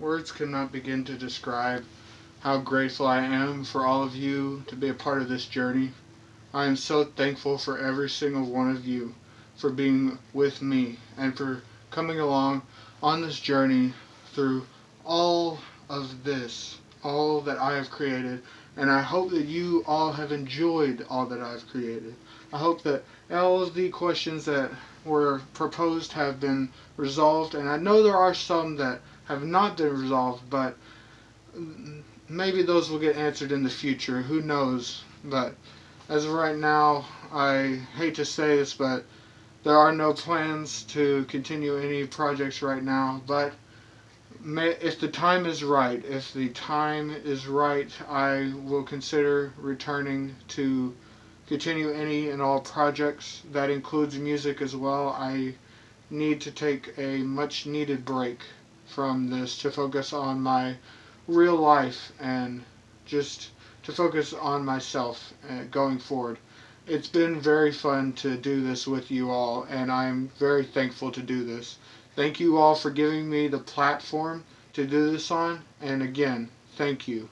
words cannot begin to describe how grateful I am for all of you to be a part of this journey. I am so thankful for every single one of you for being with me and for coming along on this journey through all of this, all that I have created. And I hope that you all have enjoyed all that I've created. I hope that all of the questions that were proposed have been resolved. And I know there are some that have not been resolved, but maybe those will get answered in the future. Who knows? But as of right now, I hate to say this, but there are no plans to continue any projects right now. But may, if the time is right, if the time is right, I will consider returning to continue any and all projects. That includes music as well. I need to take a much needed break from this to focus on my real life and just to focus on myself uh, going forward. It's been very fun to do this with you all, and I'm very thankful to do this. Thank you all for giving me the platform to do this on, and again, thank you.